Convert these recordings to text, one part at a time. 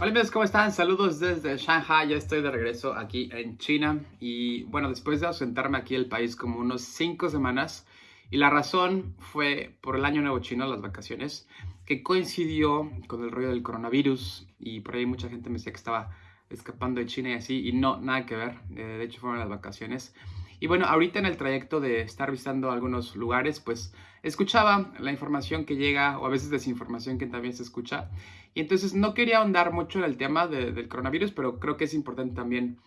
Hola amigos, ¿cómo están? Saludos desde Shanghai, ya estoy de regreso aquí en China. Y bueno, después de ausentarme aquí el país como unos 5 semanas y la razón fue por el año nuevo chino, las vacaciones, que coincidió con el rollo del coronavirus. Y por ahí mucha gente me decía que estaba escapando de China y así y no, nada que ver, eh, de hecho fueron las vacaciones y bueno, ahorita en el trayecto de estar visitando algunos lugares, pues escuchaba la información que llega o a veces desinformación que también se escucha. Y entonces no quería ahondar mucho en el tema del coronavirus, pero creo que es importante también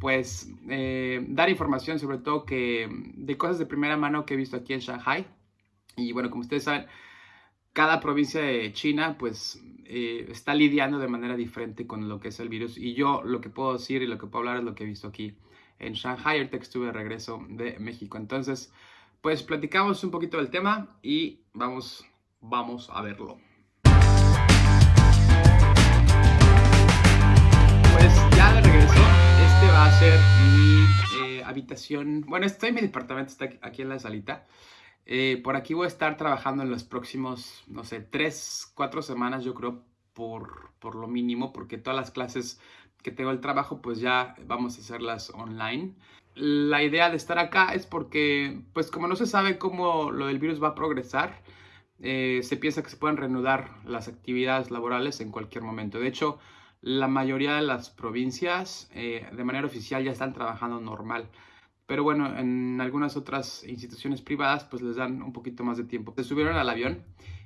pues eh, dar información sobre todo que de cosas de primera mano que he visto aquí en Shanghai. Y bueno, como ustedes saben, cada provincia de China pues eh, está lidiando de manera diferente con lo que es el virus. Y yo lo que puedo decir y lo que puedo hablar es lo que he visto aquí en Shanghai, ahorita estuve de regreso de México. Entonces, pues platicamos un poquito del tema y vamos, vamos a verlo. Pues ya de regreso, este va a ser mi eh, habitación. Bueno, estoy en mi departamento, está aquí en la salita. Eh, por aquí voy a estar trabajando en los próximos, no sé, tres, cuatro semanas, yo creo, por, por lo mínimo, porque todas las clases que tengo el trabajo, pues ya vamos a hacerlas online. La idea de estar acá es porque, pues como no se sabe cómo lo del virus va a progresar, eh, se piensa que se pueden reanudar las actividades laborales en cualquier momento. De hecho, la mayoría de las provincias eh, de manera oficial ya están trabajando normal. Pero bueno, en algunas otras instituciones privadas pues les dan un poquito más de tiempo. Se subieron al avión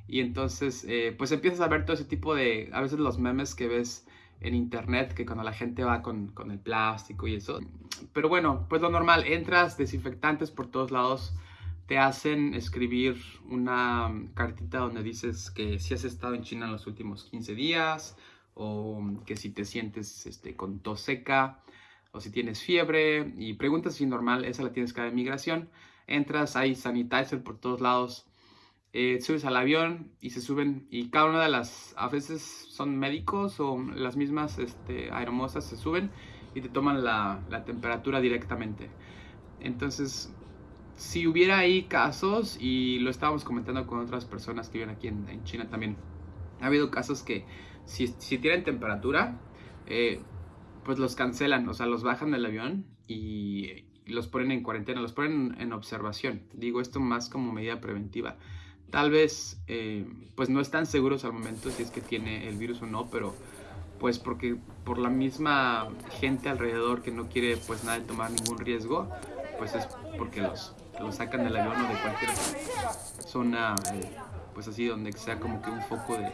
y entonces eh, pues empiezas a ver todo ese tipo de, a veces los memes que ves en internet que cuando la gente va con, con, el plástico y eso. Pero bueno, pues lo normal, entras desinfectantes por todos lados, te hacen escribir una cartita donde dices que si has estado en China los últimos 15 días o que si te sientes este, con tos seca o si tienes fiebre y preguntas si normal, esa la tienes que dar migración. Entras, hay sanitizer por todos lados eh, subes al avión y se suben y cada una de las, a veces son médicos o las mismas este, aeromosas se suben y te toman la, la, temperatura directamente. Entonces, si hubiera ahí casos, y lo estábamos comentando con otras personas que viven aquí en, China también, ha habido casos que si, si tienen temperatura, eh, pues los cancelan, o sea, los bajan del avión y, y los ponen en cuarentena, los ponen en observación. Digo esto más como medida preventiva tal vez eh, pues no están seguros al momento si es que tiene el virus o no, pero pues porque por la misma gente alrededor que no quiere pues nada de tomar ningún riesgo, pues es porque los, los sacan del avión o de cualquier zona eh, pues así donde sea como que un foco de,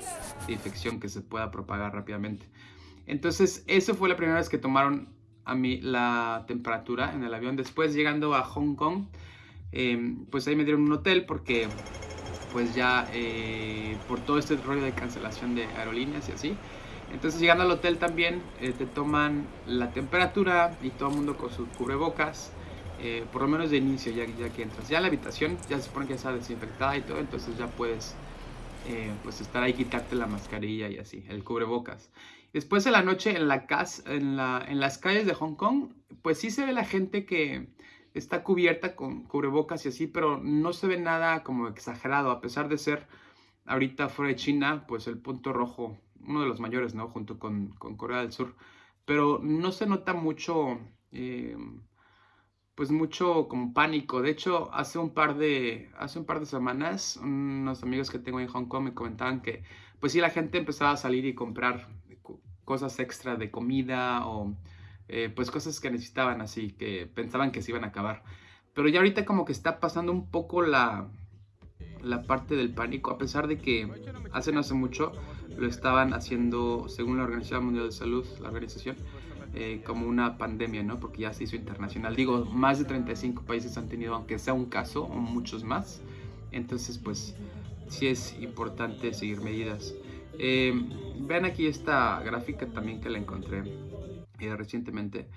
infección que se pueda propagar rápidamente. Entonces, eso fue la primera vez que tomaron a mí la temperatura en el avión. Después, llegando a Hong Kong, eh, pues ahí me dieron un hotel porque pues ya eh, por todo este rollo de cancelación de aerolíneas y así. Entonces llegando al hotel también eh, te toman la temperatura y todo mundo con sus cubrebocas, eh, por lo menos de inicio ya, ya que entras. Ya en la habitación ya se supone que está desinfectada y todo, entonces ya puedes pues estar ahí, quitarte la mascarilla y así, el cubrebocas. Después de la noche en, la casa, en, la, en las calles de Hong Kong, pues sí se ve la gente que está cubierta con cubrebocas y así, pero no se ve nada como exagerado, a pesar de ser ahorita fuera de China, pues el punto rojo, uno de los mayores, ¿no? Junto con, Corea del Sur, pero no se nota mucho, eh, pues mucho como pánico. De hecho, hace un par de, hace un par de semanas, unos amigos que tengo en Hong Kong me comentaban que, pues sí, la gente empezaba a salir y comprar cosas extra de comida o eh, pues cosas que necesitaban así, que pensaban que se iban a acabar. Pero ya ahorita como que está pasando un poco la, la parte del pánico, a pesar de que hace no hace mucho lo estaban haciendo, según la Organización Mundial de Salud, la organización, eh, como una pandemia, ¿no? Porque ya se hizo internacional. Digo, más de 35 países han tenido, aunque sea un caso, o muchos más. Entonces, pues, sí es importante seguir medidas. Eh, vean aquí esta gráfica también que la encontré eh, recientemente.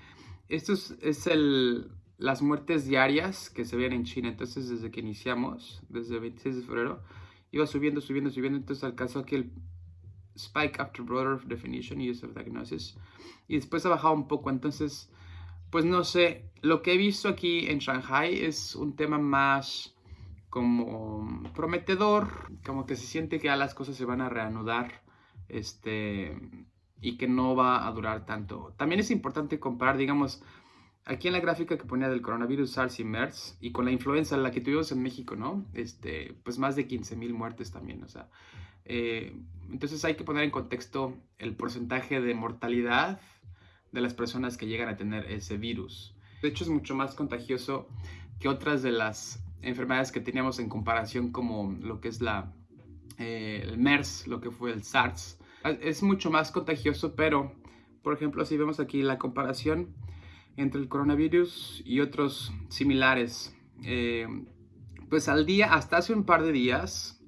Esto es, el, las muertes diarias que se ven en China. Entonces, desde que iniciamos, desde el 26 de febrero, iba subiendo, subiendo, subiendo. Entonces alcanzó aquí el spike after broader definition use of diagnosis. Y después ha bajado un poco. Entonces, pues no sé, lo que he visto aquí en Shanghai es un tema más como prometedor, como que se siente que ya las cosas se van a reanudar este, y que no va a durar tanto. También es importante comparar, digamos, aquí en la gráfica que ponía del coronavirus SARS y MERS y con la influenza, la que tuvimos en México, ¿no? Este, pues más de 15 mil muertes también, o sea. Eh, entonces hay que poner en contexto el porcentaje de mortalidad de las personas que llegan a tener ese virus. De hecho, es mucho más contagioso que otras de las enfermedades que teníamos en comparación como lo que es la, eh, el MERS, lo que fue el SARS. Es mucho más contagioso, pero, por ejemplo, si vemos aquí la comparación entre el coronavirus y otros similares, eh, pues al día, hasta hace un par de días,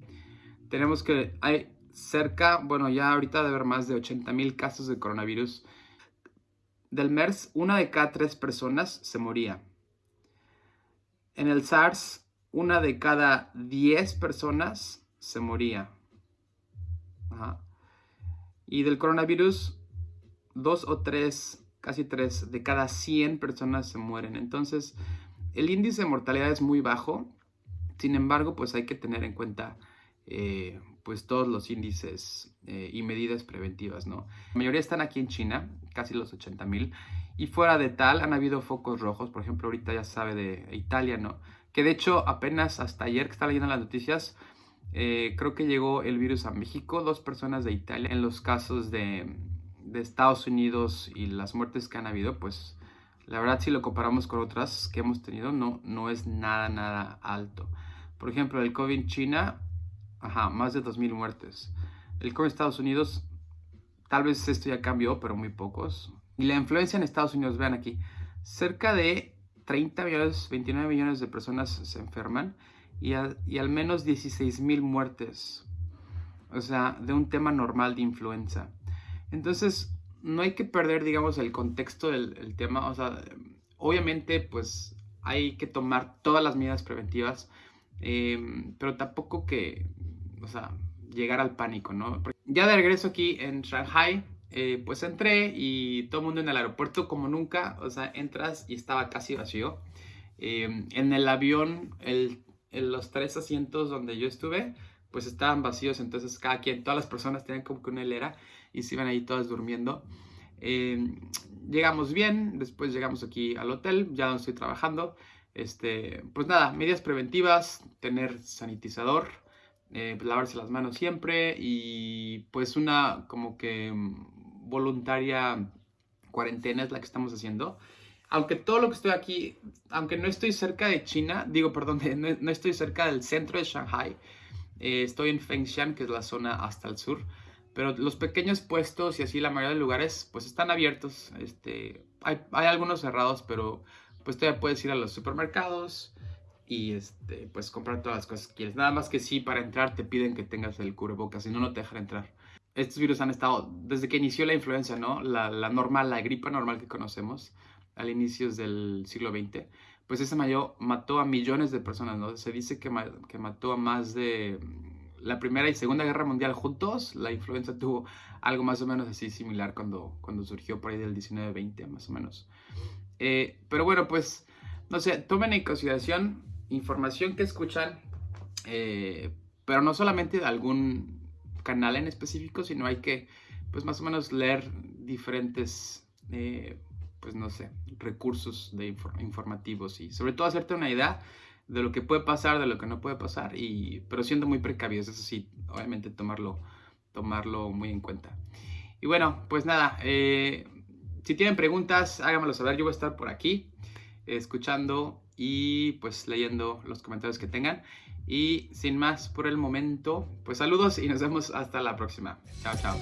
tenemos que hay cerca, bueno, ya ahorita debe haber más de 80 mil casos de coronavirus. Del MERS, una de cada tres personas se moría. En el SARS, una de cada 10 personas se moría. Y del coronavirus, dos o tres, casi tres de cada 100 personas se mueren. Entonces, el índice de mortalidad es muy bajo. Sin embargo, pues hay que tener en cuenta eh, pues todos los índices eh, y medidas preventivas, ¿no? La mayoría están aquí en China, casi los 80 mil, y fuera de tal han habido focos rojos, por ejemplo, ahorita ya sabe de Italia, ¿no? Que de hecho apenas hasta ayer que estaba leyendo las noticias, eh, creo que llegó el virus a México, dos personas de Italia, en los casos de, de Estados Unidos y las muertes que han habido, pues la verdad si lo comparamos con otras que hemos tenido, no, no es nada, nada alto. Por ejemplo, el COVID en China Ajá, más de 2.000 muertes. El COVID en Estados Unidos, tal vez esto ya cambió, pero muy pocos. Y la influencia en Estados Unidos, vean aquí, cerca de 30 millones, 29 millones de personas se enferman y, y al menos 16.000 muertes. O sea, de un tema normal de influenza. Entonces, no hay que perder, digamos, el contexto del tema. O sea, obviamente, pues hay que tomar todas las medidas preventivas, eh, pero tampoco que, o sea, llegar al pánico, ¿no? Ya de regreso aquí en Shanghai, eh, pues entré y todo el mundo en el aeropuerto como nunca, o sea, entras y estaba casi vacío. Eh, en el avión, el, en los tres asientos donde yo estuve, pues estaban vacíos, entonces cada quien, todas las personas tenían como que una hilera y se iban ahí todas durmiendo. Eh, llegamos bien, después llegamos aquí al hotel, ya donde estoy trabajando. Este, pues nada, medidas preventivas, tener sanitizador, eh, pues, lavarse las manos siempre y pues una como que voluntaria cuarentena es la que estamos haciendo. Aunque todo lo que estoy aquí, aunque no estoy cerca de China, digo, perdón, no, estoy cerca del centro de Shanghai, eh, estoy en Fengshan, que es la zona hasta el sur, pero los pequeños puestos y así la mayoría de lugares pues están abiertos, este, hay, hay algunos cerrados, pero pues todavía puedes ir a los supermercados, y este, pues comprar todas las cosas que quieres. Nada más que sí, para entrar te piden que tengas el cubrebocas, si no, no te dejan entrar. Estos virus han estado, desde que inició la influenza, ¿no? La, la normal, la gripa normal que conocemos, al inicios del siglo XX, pues ese mayo mató a millones de personas, ¿no? Se dice que, que mató a más de la Primera y Segunda Guerra Mundial juntos, la influenza tuvo algo más o menos así similar cuando, cuando surgió por ahí del 19-20, más o menos. Eh, pero bueno, pues, no sé, tomen en consideración información que escuchan, eh, pero no solamente de algún canal en específico, sino hay que, pues más o menos leer diferentes, eh, pues no sé, recursos de informativos y sobre todo hacerte una idea de lo que puede pasar, de lo que no puede pasar, y, pero siendo muy precavidos, eso sí, obviamente tomarlo, tomarlo muy en cuenta. Y bueno, pues nada, eh, si tienen preguntas, háganmelo saber, yo voy a estar por aquí escuchando y pues leyendo los comentarios que tengan. Y sin más por el momento, pues saludos y nos vemos hasta la próxima. Chao, chao.